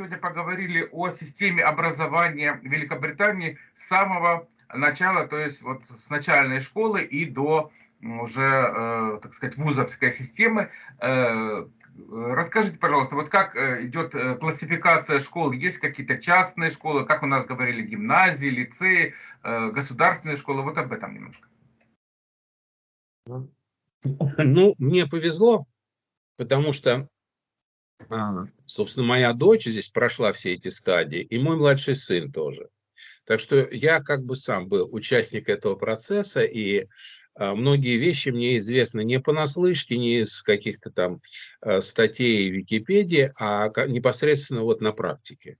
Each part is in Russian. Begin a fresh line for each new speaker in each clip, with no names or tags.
сегодня поговорили о системе образования Великобритании с самого начала, то есть вот с начальной школы и до уже, э, так сказать, вузовской системы. Э, расскажите, пожалуйста, вот как э, идет классификация школ? Есть какие-то частные школы, как у нас говорили, гимназии, лицеи, государственные школы? Вот об этом немножко.
Ну, мне повезло, потому что, а, собственно, моя дочь здесь прошла все эти стадии, и мой младший сын тоже. Так что я как бы сам был участник этого процесса, и а, многие вещи мне известны не понаслышке, не из каких-то там а, статей в Википедии, а непосредственно вот на практике.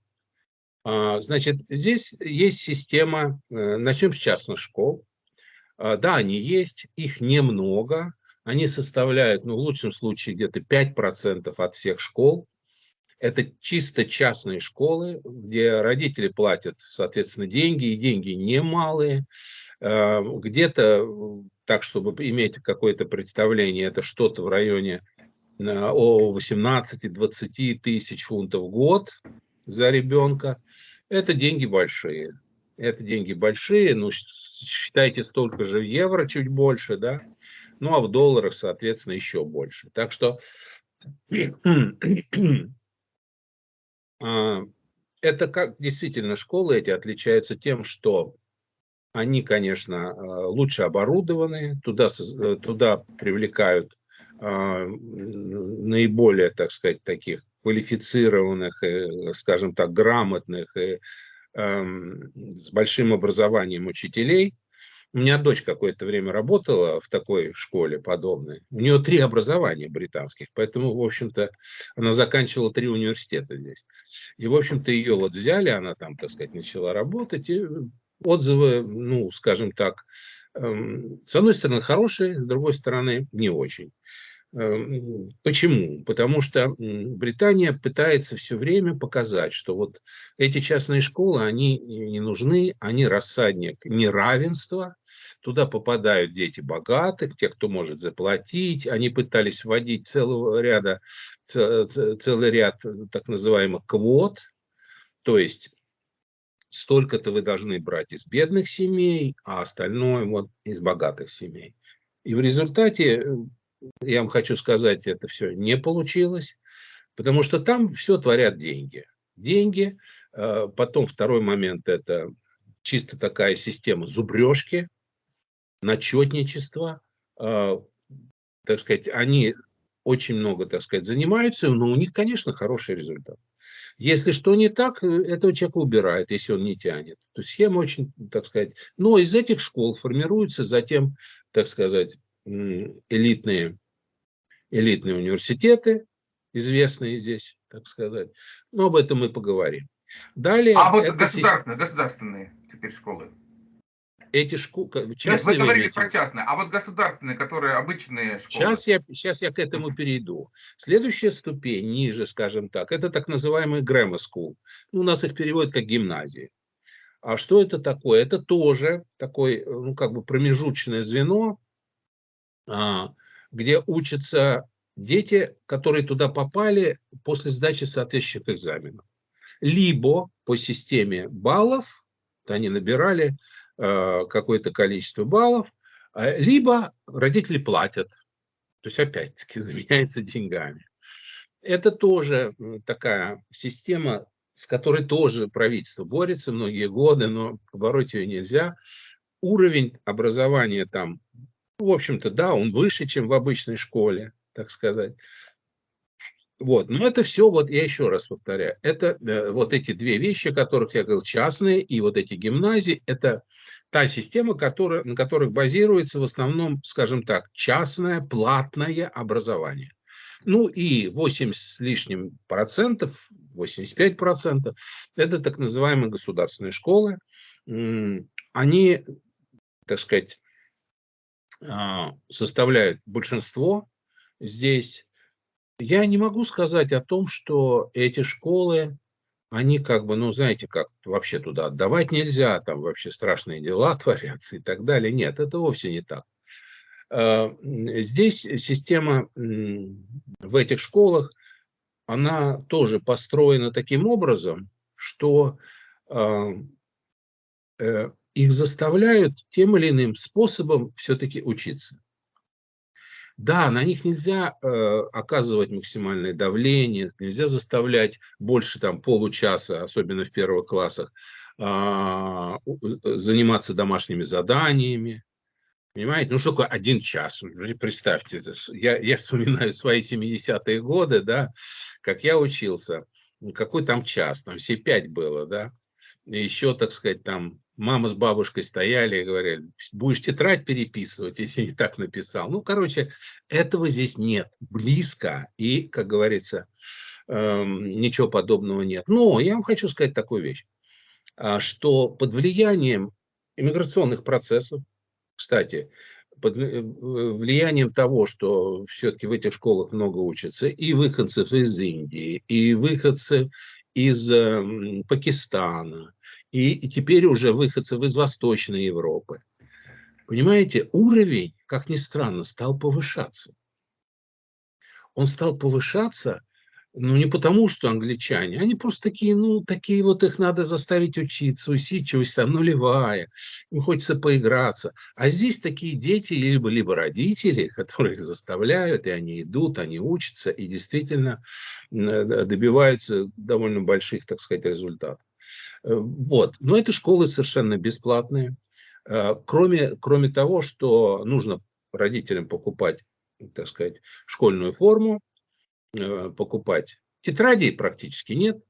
Значит, здесь есть система, э, начнем с частных школ. Да, они есть, их немного, они составляют, ну, в лучшем случае, где-то 5% от всех школ. Это чисто частные школы, где родители платят, соответственно, деньги, и деньги немалые. Где-то так, чтобы иметь какое-то представление, это что-то в районе э, о 18-20 тысяч фунтов в год за ребенка. Это деньги большие. Это деньги большие, ну, считайте столько же в евро, чуть больше, да, ну, а в долларах, соответственно, еще больше. Так что а, это как действительно школы эти отличаются тем, что они, конечно, а, лучше оборудованы, туда, э, туда привлекают наиболее, так сказать, таких квалифицированных, скажем так, грамотных и с большим образованием учителей. У меня дочь какое-то время работала в такой школе подобной. У нее три образования британских, поэтому, в общем-то, она заканчивала три университета здесь. И, в общем-то, ее вот взяли, она там, так сказать, начала работать, и отзывы, ну, скажем так, эм, с одной стороны хорошие, с другой стороны не очень. Эм, почему? Потому что Британия пытается все время показать, что вот эти частные школы, они не нужны, они рассадник неравенства, туда попадают дети богатых, те, кто может заплатить, они пытались вводить целого ряда, целый ряд так называемых квот, то есть столько-то вы должны брать из бедных семей, а остальное вот из богатых семей. И в результате, э, я вам хочу сказать, это все не получилось, потому что там все творят деньги. Деньги, э, потом второй момент – это чисто такая система зубрежки, начетничества, э, так сказать, они очень много, так сказать, занимаются, но у них, конечно, хороший результат. Если что не так, э, этого человека убирают, если он не тянет. То есть схема очень, так сказать... Но из этих школ формируются затем, так сказать, элитные, элитные университеты, известные здесь, так сказать. Но об этом мы поговорим.
Далее... А вот государственные, государственные теперь школы
эти школы...
Нет, вы говорили про частные, а вот государственные, которые обычные
школы. Сейчас я, сейчас я к этому перейду. Следующая ступень, ниже, скажем так, это так называемый grammar school. Ну, у нас их переводят как гимназии. А что это такое? Это тоже такое, ну, как бы промежуточное звено, где учатся дети, которые туда попали после сдачи соответствующих экзаменов. Либо по системе баллов, они набирали Э, какое-то количество баллов, а, либо родители платят. То есть, опять-таки, заменяется деньгами. Это тоже такая система, с которой тоже правительство борется многие годы, но побороть ее нельзя. Уровень образования там, в общем-то, да, он выше, чем в обычной школе, так сказать. Вот, но это все, вот я еще раз повторяю, это э, вот эти две вещи, о которых я говорил, частные и вот эти гимназии, это та система, которая, на которых базируется в основном, скажем так, частное платное образование. Ну и 80 с лишним процентов, 85 процентов, это так называемые государственные школы. Они, так сказать, составляют большинство здесь я не могу сказать о том, что эти школы, они как бы, ну, знаете, как вообще туда отдавать нельзя, там вообще страшные дела творятся и так далее. Нет, это вовсе не так. А, здесь система в этих школах, она тоже построена таким образом, что э, э, их заставляют тем или иным способом все-таки учиться. Да, на них нельзя э, оказывать максимальное давление, нельзя заставлять больше там получаса, особенно в первых классах, а, э, заниматься домашними заданиями. Понимаете? Ну, что такое один час? Представьте, я, я вспоминаю свои 70-е годы, да, как я учился. Какой там час? Там все пять было, да. Еще, так сказать, там мама с бабушкой стояли и говорили, будешь тетрадь переписывать, если не так написал. Ну, короче, этого здесь нет. Близко. И, как говорится, эм, ничего подобного нет. Но я вам хочу сказать такую вещь, а, что под влиянием иммиграционных процессов, кстати, под э, влиянием того, что все-таки в этих школах много учатся, и выходцев из Индии, и выходцев из э, Пакистана, и, теперь уже выходцев из Восточной Европы. Понимаете, уровень, как ни странно, стал повышаться. Он стал повышаться ну, не потому, что англичане, они просто такие, ну, такие вот их надо заставить учиться, усидчивость там нулевая, им хочется поиграться. А здесь такие дети, либо, либо родители, которые их заставляют, и они идут, они учатся, и действительно добиваются довольно больших, так сказать, результатов. Э, вот. Но это школы совершенно бесплатные. Э, кроме, кроме того, что нужно родителям покупать, так сказать, школьную форму, Э, покупать. Тетрадей практически нет,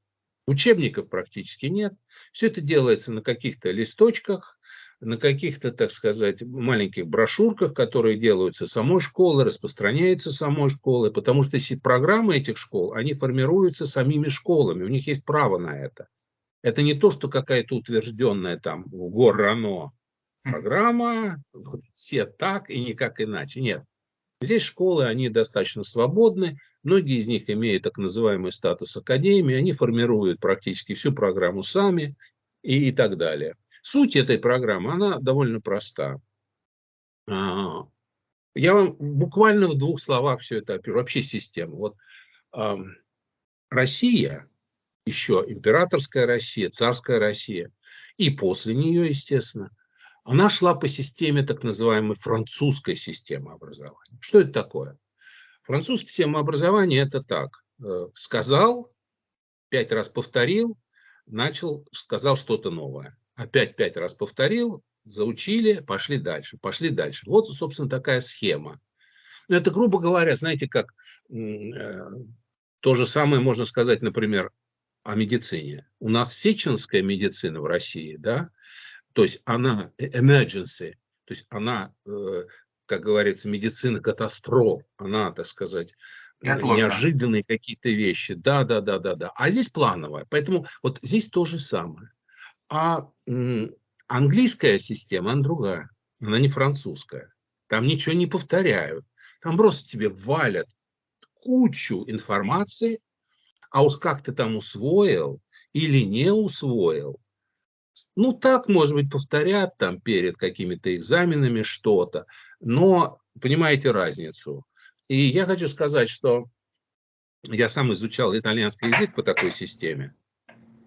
учебников практически нет. Все это делается на каких-то листочках, на каких-то, так сказать, маленьких брошюрках, которые делаются самой школой, распространяются самой школой, потому что программы этих школ, они формируются самими школами, у них есть право на это. Это не то, что какая-то утвержденная там в Горрано программа, все так и никак иначе. Нет. Здесь школы, они достаточно свободны, Многие из них имеют так называемый статус академии, они формируют практически всю программу сами и, и так далее. Суть этой программы, она довольно проста. А, я вам буквально в двух словах все это опишу. Вообще система. Вот Россия, еще императорская Россия, царская Россия, и после нее, естественно, она шла по системе так называемой французской системы образования. Что это такое? Французская система образования – это так. Э, сказал, пять раз повторил, начал, сказал что-то новое. Опять пять раз повторил, заучили, пошли дальше, пошли дальше. Вот, собственно, такая схема. Это, грубо говоря, знаете, как э, то же самое можно сказать, например, о медицине. У нас сеченская медицина в России, да, то есть она э, emergency, то есть она как говорится, медицина катастроф. Она, так сказать, неожиданные какие-то вещи. Да, да, да, да, да. А здесь плановая. Поэтому вот здесь то же самое. А английская система, она другая. Она не французская. Там ничего не повторяют. Там просто тебе валят кучу информации, а уж как ты там усвоил или не усвоил, ну, так, может быть, повторят там перед какими-то экзаменами что-то, но понимаете разницу. И я хочу сказать, что я сам изучал итальянский язык по такой системе.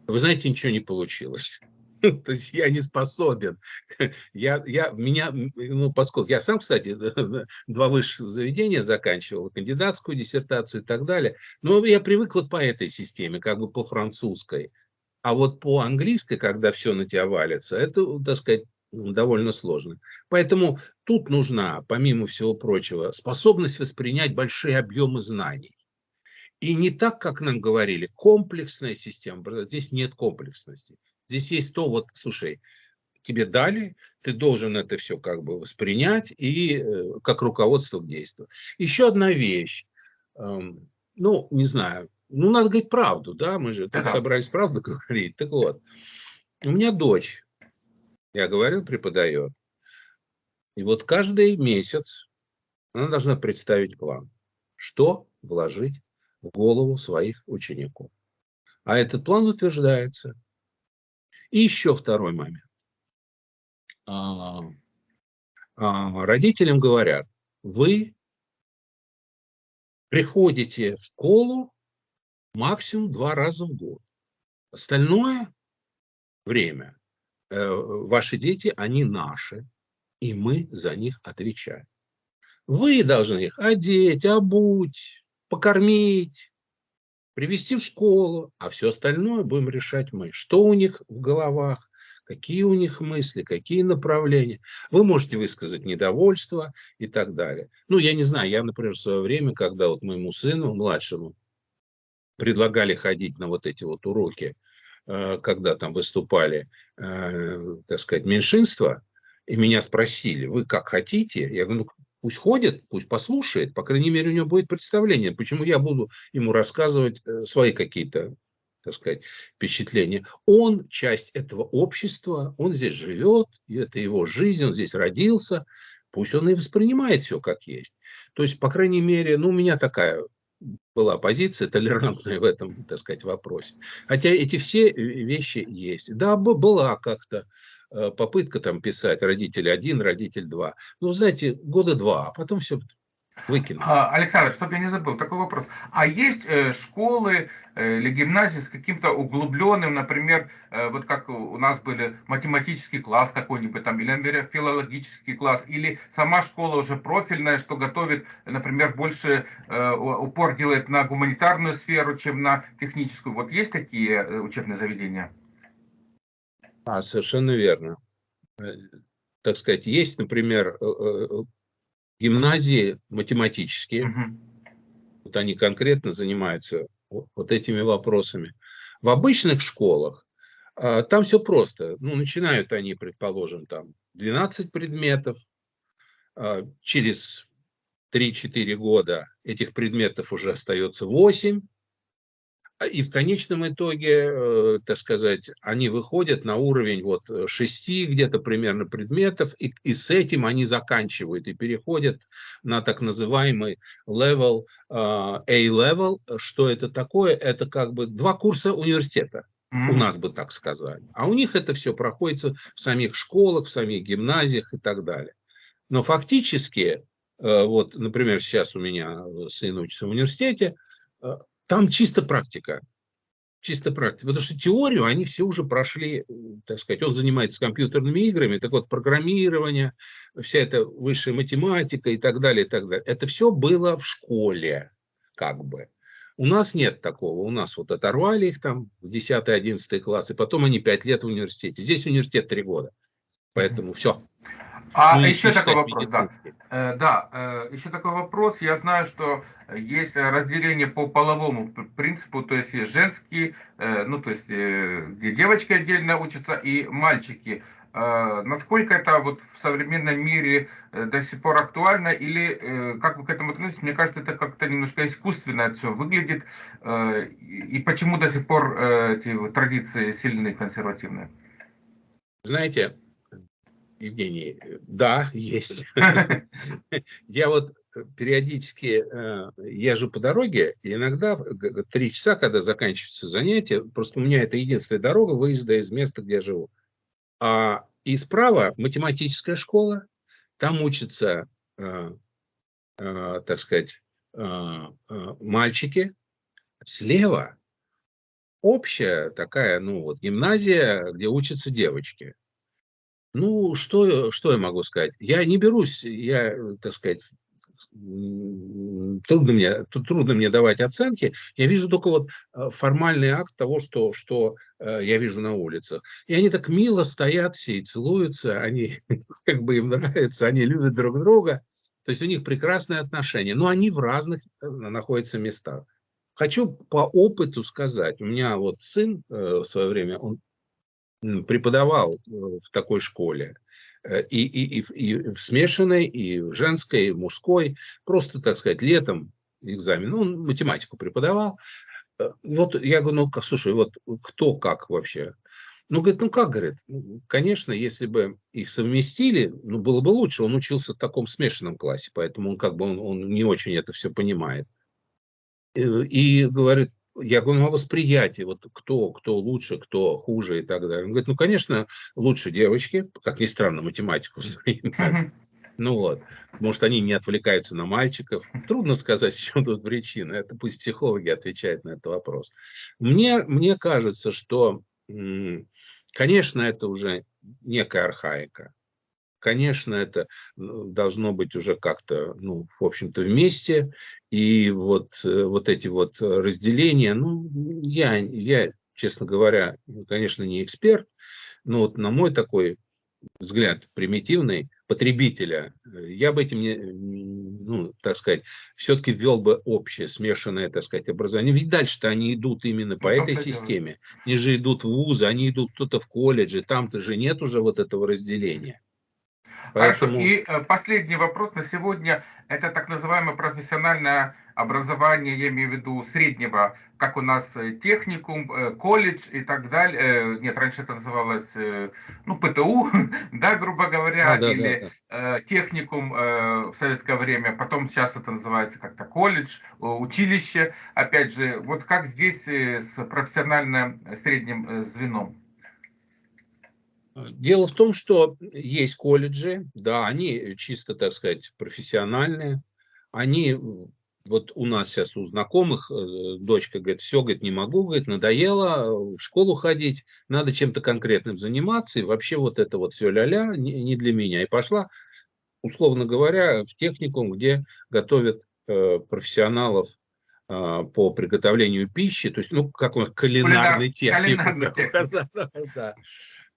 Вы знаете, ничего не получилось. То есть я не способен. Я, я, меня, ну, поскольку я сам, кстати, два высших заведения заканчивал, кандидатскую диссертацию и так далее, но я привык вот по этой системе, как бы по французской. А вот по английской, когда все на тебя валится, это, так сказать, довольно сложно. Поэтому тут нужна, помимо всего прочего, способность воспринять большие объемы знаний. И не так, как нам говорили, комплексная система. Здесь нет комплексности. Здесь есть то, вот, слушай, тебе дали, ты должен это все как бы воспринять и э, как руководство к действию. Еще одна вещь. Эм, ну, не знаю, ну, надо говорить правду, да, мы же тут собрались правду говорить. Так вот, у меня дочь, я говорил, преподает. И вот каждый месяц она должна представить план, что вложить в голову своих учеников. А этот план утверждается. И еще второй момент. А, а, родителям говорят, вы приходите в школу максимум два раза в год. Остальное время э, ваши дети, они наши, и мы за них отвечаем. Вы должны их одеть, обуть, покормить, привести в школу, а все остальное будем решать мы. Что у них в головах, какие у них мысли, какие направления. Вы можете высказать недовольство и так далее. Ну, я не знаю, я, например, в свое время, когда вот моему сыну, младшему, предлагали ходить на вот эти вот уроки, э, когда там выступали, э, так сказать, меньшинства, и меня спросили, вы как хотите? Я говорю, ну, пусть ходит, пусть послушает, по крайней мере, у него будет представление, почему я буду ему рассказывать э, свои какие-то, так сказать, впечатления. Он часть этого общества, он здесь живет, это его жизнь, он здесь родился, пусть он и воспринимает все как есть. То есть, по крайней мере, ну, у меня такая была позиция толерантная в этом, так сказать, вопросе. Хотя эти все вещи есть. Да, была как-то попытка там писать родитель один, родитель два. Ну, знаете, года два, а потом все Выкинул.
А, Александр, чтобы я не забыл, такой вопрос. А есть э, школы э, или гимназии с каким-то углубленным, например, э, вот как у нас были математический класс какой-нибудь там, или, филологический класс, или сама школа уже профильная, что готовит, например, больше э, упор делает на гуманитарную сферу, чем на техническую. Вот есть такие э, учебные заведения?
А, совершенно верно. Э, так сказать, есть, например, э, э, гимназии математические, угу. вот они конкретно занимаются вот этими вопросами. В обычных школах а, там все просто. Ну, начинают они, предположим, там 12 предметов, а, через 3-4 года этих предметов уже остается 8, а, и в конечном итоге, э, так сказать, они выходят на уровень вот э, шести где-то примерно предметов, и, и с этим они заканчивают и переходят на так называемый level, uh, A-level. Что это такое? Это как бы два курса университета. У нас бы так сказали. А у них это все проходит в самих школах, в самих гимназиях и так далее. Но фактически, э, вот, например, сейчас у меня сын учится в университете, там чисто практика. Чисто практика. Потому что теорию они все уже прошли, так сказать, он занимается компьютерными играми, так вот, программирование, вся эта высшая математика и так далее, и так далее. Это все было в школе, как бы. У нас нет такого. У нас вот оторвали их там в 10-11 класс, и потом они 5 лет в университете. Здесь университет 3 года. Поэтому все.
А ну, еще такой вопрос, да. Э, да, э, еще такой вопрос. Я знаю, что есть разделение по половому принципу, то есть женские, э, ну то есть где девочки отдельно учатся и мальчики. Насколько это вот в современном мире до сих пор актуально или как вы к этому относитесь? Мне кажется, это как-то немножко искусственно это все выглядит. И почему до сих пор эти традиции сильные, консервативные?
Знаете, Евгений, да, есть. Я вот периодически э, езжу по дороге, и иногда три часа, когда заканчиваются занятия, просто у меня это единственная дорога выезда из места, где я живу. А и справа математическая школа, там учатся, э, э, так сказать, мальчики. Слева общая такая, ну вот, гимназия, где учатся девочки. Ну, что, что я могу сказать? Я не берусь, я, так сказать, трудно мне, трудно мне давать оценки. Я вижу только вот э, формальный акт того, что, что э, я вижу на улицах. И они так мило стоят все и целуются, они как бы им нравится, они любят друг друга. То есть у них прекрасные отношения, но они в разных э, находятся местах. Хочу по опыту сказать, у меня вот сын в свое время, он преподавал э, в такой школе, э, и, и, и, и в смешанной, и в женской, и в мужской, просто, так сказать, летом экзамен, ну, он математику преподавал. Э, вот я говорю, ну, слушай, вот кто как вообще? Ну, говорит, ну как, говорит, «Ну, конечно, если бы их совместили, ну, было бы лучше. Он учился в таком смешанном классе, поэтому он как бы он, он не очень это все понимает. И, и говорит, я говорю, ну, а восприятие, вот кто, кто лучше, кто хуже и так далее. Он говорит, ну, конечно, лучше девочки, как ни странно, математику Ну вот, может, они не отвлекаются на мальчиков. Трудно сказать, в чем тут причина. Это пусть психологи отвечают на этот вопрос. Мне, мне кажется, что, конечно, это уже некая архаика. Конечно, это ну, должно быть уже как-то, ну, в общем-то, вместе. И вот, э, вот эти вот разделения, ну, я, я, честно говоря, конечно, не эксперт, но вот на мой такой взгляд примитивный потребителя, я бы этим, не, ну, так сказать, все-таки ввел бы общее, смешанное, так сказать, образование. Ведь дальше-то они идут именно по ну, этой системе. Они же идут в вузы, они идут кто-то в колледже, там-то же нет уже вот этого разделения.
Поэтому... Хорошо. И э, последний вопрос на сегодня. Это так называемое профессиональное образование, я имею в виду среднего, как у нас э, техникум, э, колледж и так далее. Нет, раньше это называлось, ну, ПТУ, да, грубо говоря, а, да, или да, да. техникум в советское время. Потом сейчас это называется как-то колледж, училище. Опять же, вот как здесь с профессиональным средним звеном?
Дело в том, что есть колледжи, да, они чисто, так сказать, профессиональные. Они, вот у нас сейчас у знакомых, э, дочка говорит, все, говорит, не могу, говорит, надоело в школу ходить, надо чем-то конкретным заниматься, и вообще вот это вот все ля-ля не, не для меня. И пошла, условно говоря, в техникум, где готовят э, профессионалов э, по приготовлению пищи, то есть, ну, как он, кулинарный техникум. Да.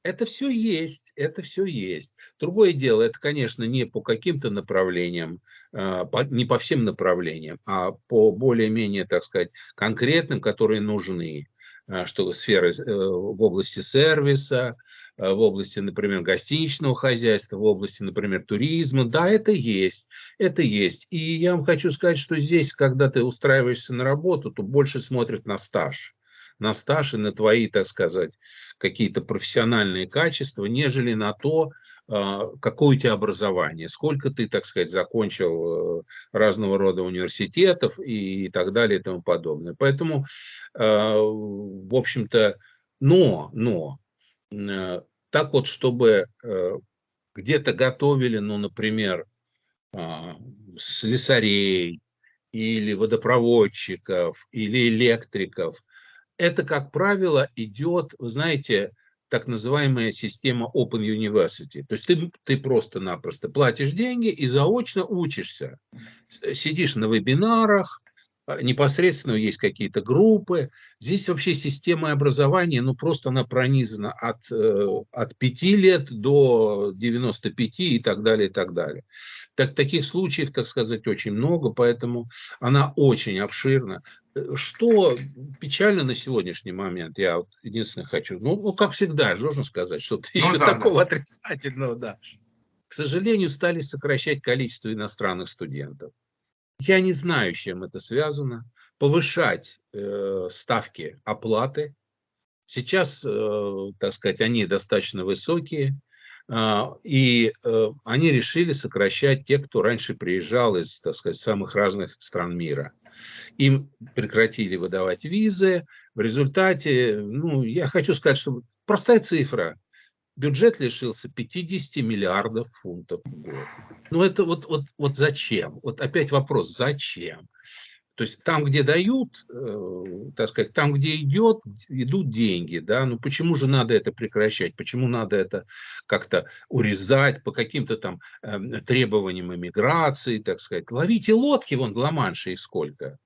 Это все есть, это все есть. Другое дело, это, конечно, не по каким-то направлениям, а, не по всем направлениям, а по более-менее, так сказать, конкретным, которые нужны а, что сферы э, в области сервиса, а, в области, например, гостиничного хозяйства, в области, например, туризма. Да, это есть, это есть. И я вам хочу сказать, что здесь, когда ты устраиваешься на работу, то больше смотрят на стаж на стаж и на твои, так сказать, какие-то профессиональные качества, нежели на то, а, какое у тебя образование, сколько ты, так сказать, закончил э, разного рода университетов и так далее и тому подобное. Поэтому, а, в общем-то, но, но, э, так вот, чтобы э, где-то готовили, ну, например, а, слесарей, или водопроводчиков, или электриков, это, как правило, идет, вы знаете, так называемая система Open University. То есть ты, ты просто-напросто платишь деньги и заочно учишься. Сидишь на вебинарах, непосредственно есть какие-то группы. Здесь вообще система образования, ну просто она пронизана от, э, от 5 лет до 95 и так далее, и так далее. Так, таких случаев, так сказать, очень много, поэтому она очень обширна. Что печально на сегодняшний момент, я вот единственное хочу, ну, ну как всегда, должен сказать, что-то ну, еще да, такого да. отрицательного, да. К сожалению, стали сокращать количество иностранных студентов. Я не знаю, с чем это связано. Повышать э, ставки оплаты. Сейчас, э, так сказать, они достаточно высокие. Э, и э, они решили сокращать тех, кто раньше приезжал из, так сказать, самых разных стран мира. Им прекратили выдавать визы. В результате, ну, я хочу сказать, что простая цифра. Бюджет лишился 50 миллиардов фунтов в год. Ну, это вот, вот, вот зачем? Вот опять вопрос, зачем? То есть там, где дают, э, так сказать, там, где идет, идут деньги, да, ну почему же надо это прекращать, почему надо это как-то урезать по каким-то там э, требованиям иммиграции, так сказать. Ловите лодки, вон в Ла-Манше и сколько.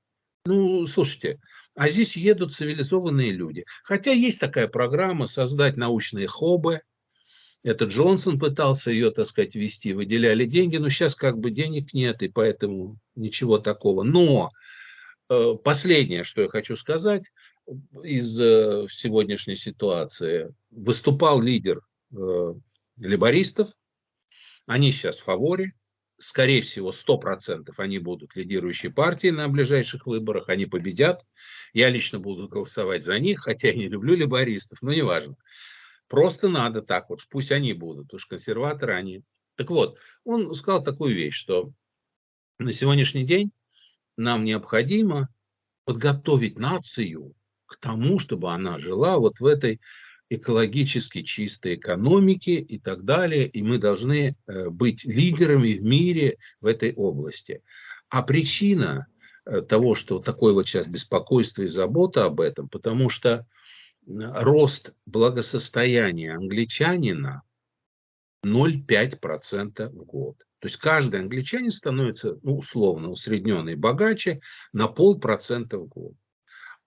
Ну, слушайте, а здесь едут цивилизованные люди. Хотя есть такая программа создать научные хобы, это Джонсон пытался ее, так сказать, вести, выделяли деньги, но сейчас как бы денег нет, и поэтому ничего такого. Но Э, последнее, что я хочу сказать из э, сегодняшней ситуации. Выступал лидер э, либористов, они сейчас в фаворе, скорее всего, 100% они будут лидирующей партией на ближайших выборах, они победят. Я лично буду голосовать за них, хотя я не люблю либористов, но неважно. Просто надо так вот, пусть они будут, уж консерваторы они. Так вот, он сказал такую вещь, что на сегодняшний день нам необходимо подготовить нацию к тому, чтобы она жила вот в этой экологически чистой экономики и так далее, и мы должны э, быть лидерами в мире в этой области. А причина э, того, что такое вот сейчас беспокойство и забота об этом, потому что рост благосостояния англичанина 0,5% в год. То есть каждый англичанин становится, ну, условно, усредненный богаче на полпроцента в год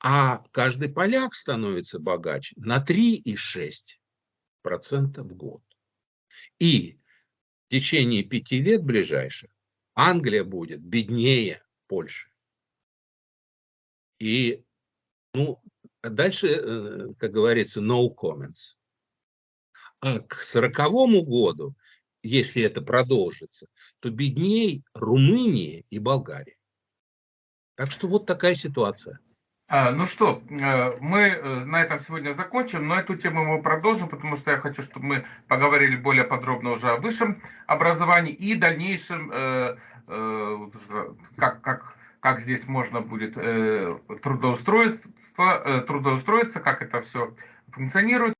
а каждый поляк становится богаче на 3,6% в год. И в течение пяти лет ближайших Англия будет беднее Польши. И ну, дальше, э, как говорится, no comments. А к сороковому году, если это продолжится, то бедней Румыния и Болгария. Так что вот такая ситуация.
А, ну что, э, мы э, на этом сегодня закончим, но эту тему мы продолжим, потому что я хочу, чтобы мы поговорили более подробно уже о высшем образовании и дальнейшем, как, как, как здесь можно будет трудоустроиться, трудоустроиться, как это все функционирует.